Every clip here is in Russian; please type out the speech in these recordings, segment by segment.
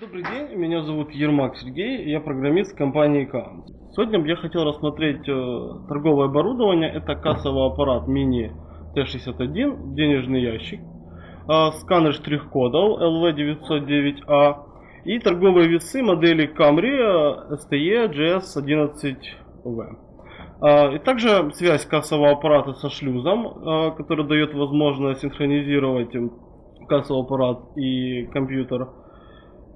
Добрый день, меня зовут Ермак Сергей, я программист компании КАМ. Сегодня я хотел рассмотреть э, торговое оборудование. Это кассовый аппарат мини Т61, денежный ящик, э, сканер штрих-кодов LV909A и торговые весы модели Camry STE GS11V. Э, и также связь кассового аппарата со шлюзом, который дает возможность синхронизировать кассовый аппарат и компьютер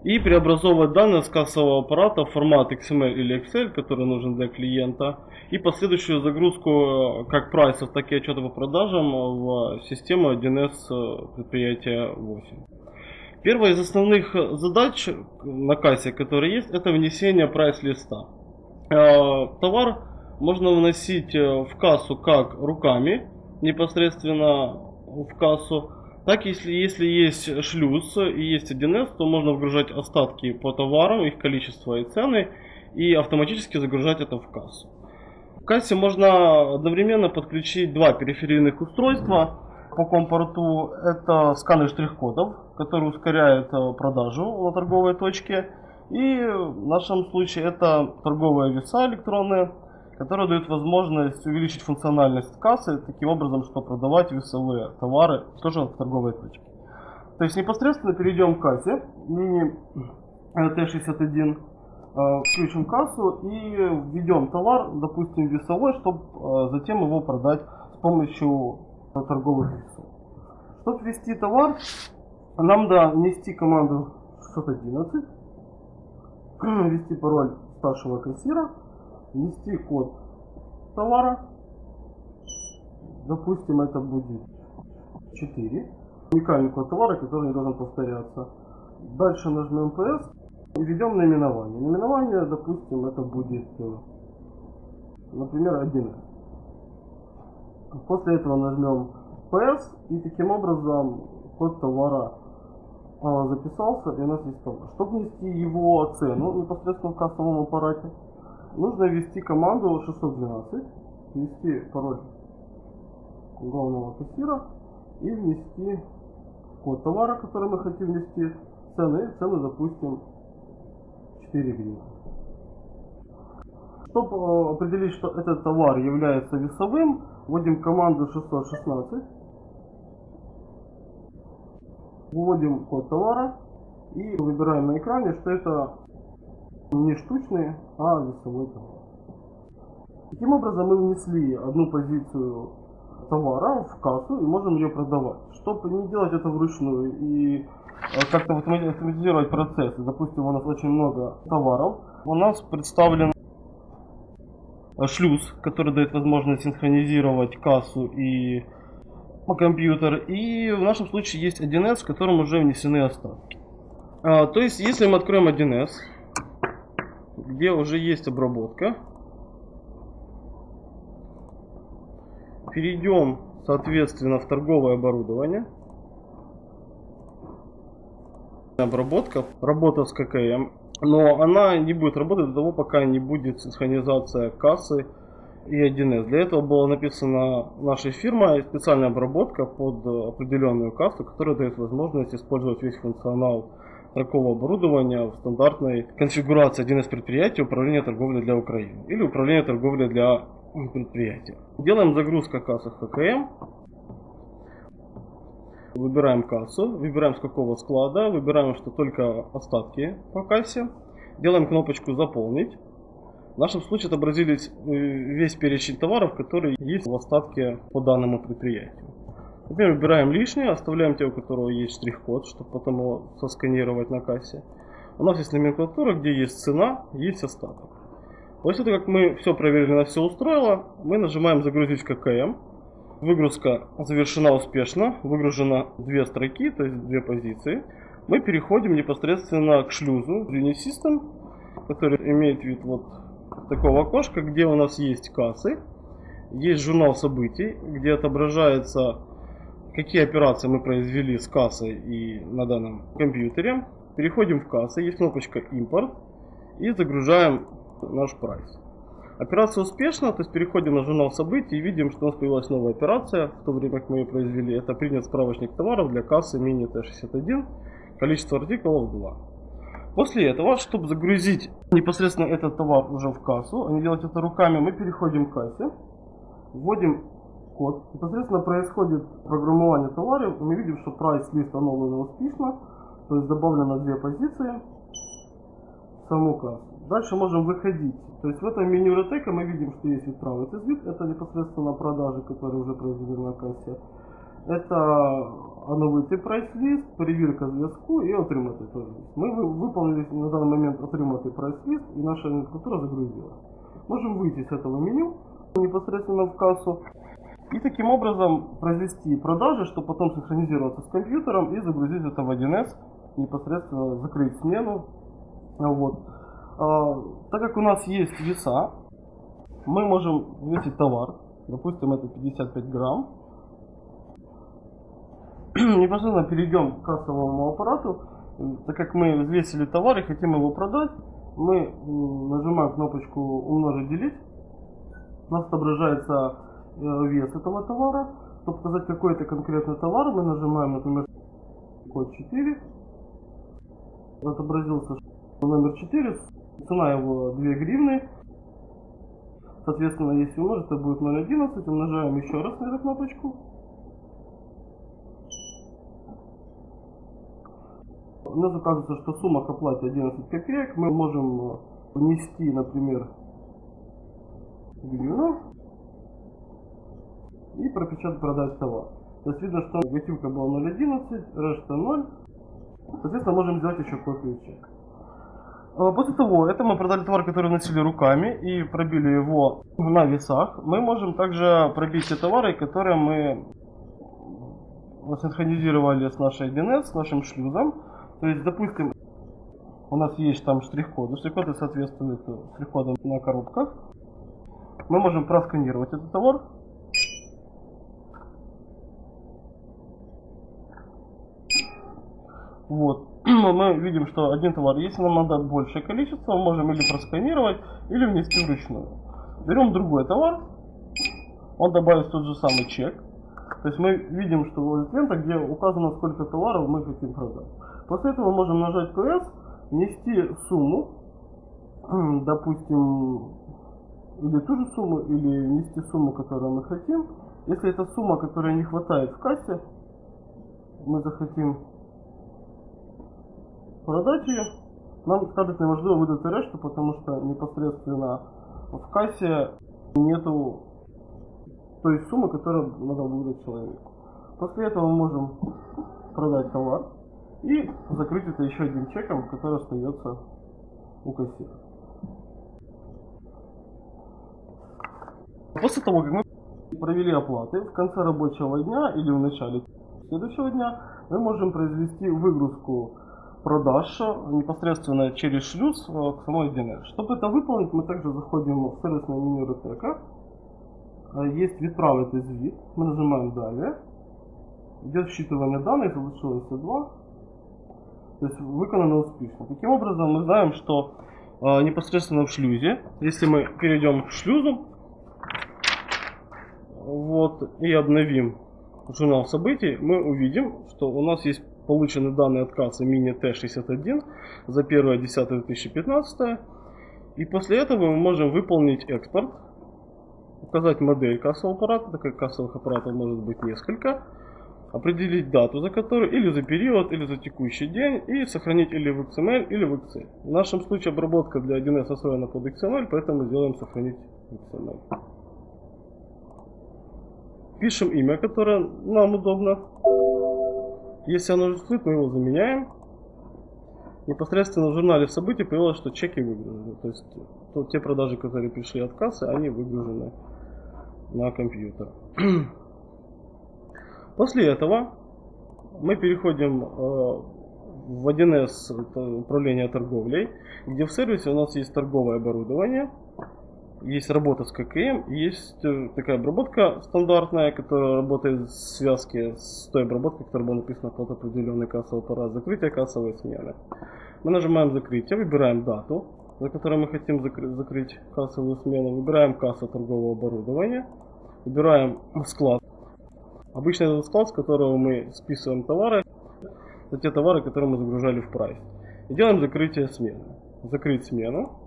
и преобразовывать данные с кассового аппарата в формат XML или Excel, который нужен для клиента, и последующую загрузку э, как прайсов, так и отчета по продажам в систему 1С предприятия 8. Первая из основных задач на кассе, которые есть, это внесение прайс-листа. Э, товар можно вносить в кассу как руками, непосредственно в кассу, так, если, если есть шлюз и есть 1С, то можно вгружать остатки по товарам, их количество и цены, и автоматически загружать это в кассу. В кассе можно одновременно подключить два периферийных устройства. По компорту это сканер штрих-кодов, который ускоряет э, продажу на торговой точке. И в нашем случае это торговые веса электронные, которая дает возможность увеличить функциональность кассы таким образом, что продавать весовые товары тоже в торговой точке. То есть непосредственно перейдем к кассе, мини Т61, э, включим кассу и введем товар, допустим, весовой, чтобы э, затем его продать с помощью торговых весов. Чтобы ввести товар, нам надо внести команду 611, ввести пароль старшего кассира, ввести код товара. Допустим, это будет 4. Уникальный код товара, который не должен повторяться. Дальше нажмем PS и введем наименование. Наименование, допустим, это будет, э, например, 1. После этого нажмем PS и таким образом код товара а, записался и у нас есть товар. Чтобы внести его цену непосредственно в кассовом аппарате, нужно ввести команду 612, ввести пароль главного кассира и внести код товара, который мы хотим внести, цены, цену допустим 4 гривны. Чтобы э, определить, что этот товар является весовым, вводим команду 616, вводим код товара и выбираем на экране, что это не штучные, а весовой товар. Таким образом мы внесли одну позицию товара в кассу и можем ее продавать. Чтобы не делать это вручную и э, как-то автоматизировать процесс, допустим, у нас очень много товаров, у нас представлен шлюз, который дает возможность синхронизировать кассу и компьютер. И в нашем случае есть 1С, в котором уже внесены остатки. А, то есть, если мы откроем 1С, где уже есть обработка. Перейдем, соответственно, в торговое оборудование. Обработка, работа с ККМ. Но она не будет работать до того, пока не будет синхронизация кассы и 1С. Для этого была написана нашей фирмой специальная обработка под определенную кассу, которая дает возможность использовать весь функционал такого оборудования в стандартной конфигурации 1С предприятия управления торговлей для Украины или управления торговлей для предприятия. Делаем загрузка кассы ХКМ. Выбираем кассу, выбираем с какого склада, выбираем, что только остатки по кассе. Делаем кнопочку «Заполнить». В нашем случае отобразились э, весь перечень товаров, которые есть в остатке по данному предприятию. Например, выбираем лишнее, оставляем те, у которого есть штрих-код, чтобы потом его сосканировать на кассе. У нас есть номенклатура, где есть цена, есть остаток. После того, как мы все проверили, на все устроило, мы нажимаем «Загрузить ККМ». Выгрузка завершена успешно, выгружено две строки, то есть две позиции. Мы переходим непосредственно к шлюзу Unisystem, который имеет вид вот такого окошка, где у нас есть кассы, есть журнал событий, где отображается какие операции мы произвели с кассой и на данном компьютере. Переходим в кассу, есть кнопочка импорт и загружаем наш прайс. Операция успешна, то есть переходим на журнал событий и видим, что у нас появилась новая операция, в то время как мы ее произвели. Это принят справочник товаров для кассы мини Т61, количество артикулов 2. После этого, чтобы загрузить непосредственно этот товар уже в кассу, а не делать это руками, мы переходим к кассе, вводим код. Непосредственно происходит программирование товара. Мы видим, что прайс лист оновлен успешно, то есть добавлено две позиции в саму кассу. Дальше можем выходить. То есть в этом меню ретека мы видим, что есть правый вид, это непосредственно продажи, которые уже произведены на кассе. Это оновити прайс-лист, перевірка зв'язку і отримати теж. Ми выполнили на данный момент отримати прайс-лист и наша номенклатура загрузилась. Можем выйти с этого меню непосредственно в кассу и таким образом произвести продажи, чтобы потом синхронизироваться с компьютером и загрузить это в 1С, непосредственно закрыть смену. Вот. А, так как у нас есть веса, мы можем весить товар, допустим это 55 грамм, непосредственно перейдем к кассовому аппарату. Так как мы взвесили товар и хотим его продать, мы нажимаем кнопочку умножить делить. У нас отображается вес этого товара. Чтобы показать какой это конкретный товар, мы нажимаем, например, код 4. Отобразился номер 4. Цена его 2 гривны. Соответственно, если умножить, это будет 0.11. Умножаем еще раз на эту кнопочку. у нас оказывается, что сумма к оплате 11 копеек. Мы можем э, внести, например, гривну и пропечатать продать товар. То есть видно, что готовка была 0.11, решта 0. Соответственно, можем сделать еще копию чека. А после того, это мы продали товар, который носили руками и пробили его на весах. Мы можем также пробить те товары, которые мы синхронизировали с нашей DNS, с нашим шлюзом. То есть, допустим, у нас есть там штрих-коды. Штрих-коды соответствуют штрих-кодам на коробках. Мы можем просканировать этот товар. Вот. Мы видим, что один товар, если нам надо большее количество, мы можем или просканировать, или внести вручную. Берем другой товар, он добавит тот же самый чек. То есть мы видим, что вот лента, где указано, сколько товаров мы хотим продать. После этого можем нажать PS, внести сумму, допустим, или ту же сумму, или внести сумму, которую мы хотим. Если это сумма, которая не хватает в кассе, мы захотим продать ее, нам скажет неважливо видати решту, потому что непосредственно в кассе нету той суммы, которую надо выдать человеку. После этого мы можем продать товар. И закрыть это еще одним чеком, который остается у кассира. После того, как мы провели оплаты, в конце рабочего дня или в начале следующего дня мы можем произвести выгрузку продаж непосредственно через шлюз э, к самой DNS. Чтобы это выполнить, мы также заходим в сервисное меню RTK. Э, есть есть вид. Мы нажимаем далее. Идет считывание данных, получилось 2. То есть выполнено успешно. Таким образом мы знаем, что э, непосредственно в шлюзе, если мы перейдем к шлюзу, вот, и обновим журнал событий, мы увидим, что у нас есть получены данные от Mini T61 за 1.10.2015. И после этого мы можем выполнить экспорт, указать модель кассового аппарата, так как кассовых аппаратов может быть несколько определить дату, за которую, или за период, или за текущий день, и сохранить или в XML, или в Excel. В нашем случае обработка для 1С освоена под XML, поэтому сделаем сохранить в XML. Пишем имя, которое нам удобно. Если оно отсутствует, мы его заменяем. Непосредственно в журнале событий появилось, что чеки выгружены. То есть то, те продажи, которые пришли от кассы, они выгружены на компьютер. После этого мы переходим э, в 1С управление торговлей, где в сервисе у нас есть торговое оборудование, есть работа с ККМ, есть э, такая обработка стандартная, которая работает в связке с той обработкой, которая была написана под определенный кассовый аппарат, закрытие кассовой смены. Мы нажимаем закрытие, выбираем дату, за которой мы хотим закрыть, закрыть кассовую смену, выбираем кассу торгового оборудования, выбираем склад Обычно это склад, с которого мы списываем товары, это те товары, которые мы загружали в прайс. и делаем закрытие смены. Закрыть смену.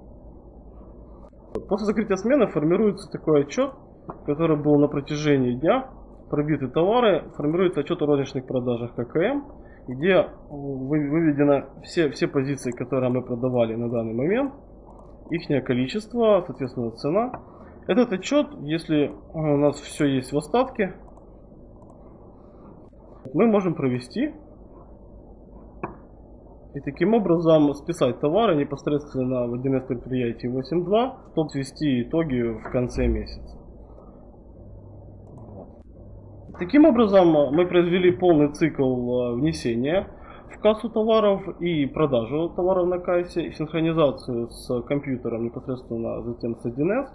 После закрытия смены формируется такой отчет, который был на протяжении дня. Пробиты товары, формируется отчет о розничных продажах ККМ, где выведены все, все позиции, которые мы продавали на данный момент, их количество, соответственно цена. Этот отчет, если у нас все есть в остатке, мы можем провести и таким образом списать товары непосредственно в 1С предприятии 8.2, чтобы свести итоги в конце месяца. Таким образом мы произвели полный цикл э, внесения в кассу товаров и продажу товаров на кассе, синхронизацию с компьютером непосредственно затем с 1С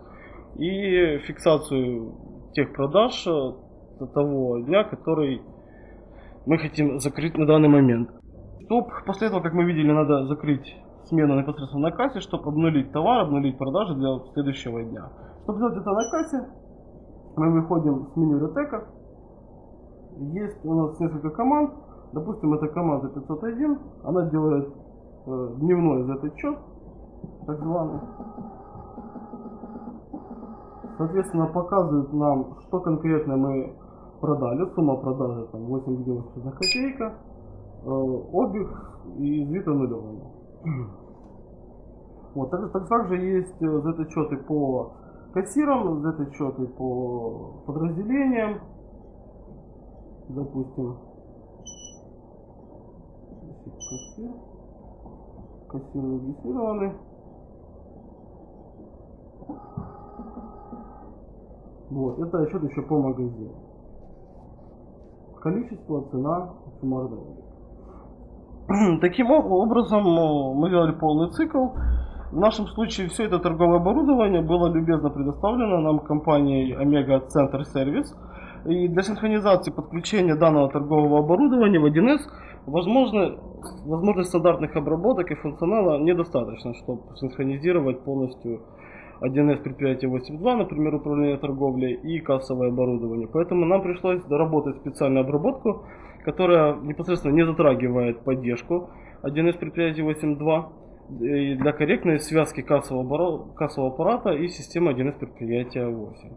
и фиксацию тех продаж э, того дня, который мы хотим закрыть на данный момент. Чтоб, после этого, как мы видели, надо закрыть смену непосредственно на кассе, чтобы обнулить товар, обнулить продажи для следующего дня. Чтобы сделать это на кассе, мы выходим с меню ретека. Есть у нас несколько команд. Допустим, это команда 501. Она делает э, дневной Z-отчет, так званый. Соответственно, показывает нам, что конкретно мы продали, сумма продажи там 8 гривен на копейка, э, обег и нулевым. Вот, так, так, также есть э, Z-отчеты по кассирам, Z-отчеты по подразделениям, допустим, кассир, кассир регистрированы. Вот, это отчет еще по магазину количество, цена, суммарный Таким образом, мы делали полный цикл. В нашем случае все это торговое оборудование было любезно предоставлено нам компанией Omega Center Service. И для синхронизации подключения данного торгового оборудования в 1С возможно, возможность стандартных обработок и функционала недостаточно, чтобы синхронизировать полностью 1С предприятие 8.2, например, управление торговлей и кассовое оборудование. Поэтому нам пришлось доработать специальную обработку, которая непосредственно не затрагивает поддержку 1С предприятия 8.2 для корректной связки кассового, кассового аппарата и системы 1С предприятия 8.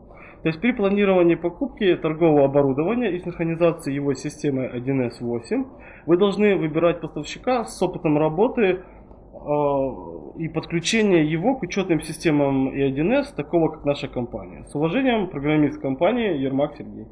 То есть при планировании покупки торгового оборудования и синхронизации его с системой 1С 8 вы должны выбирать поставщика с опытом работы Э, и подключение его к учетным системам и 1С, такого как наша компания. С уважением, программист компании Ермак Сергей.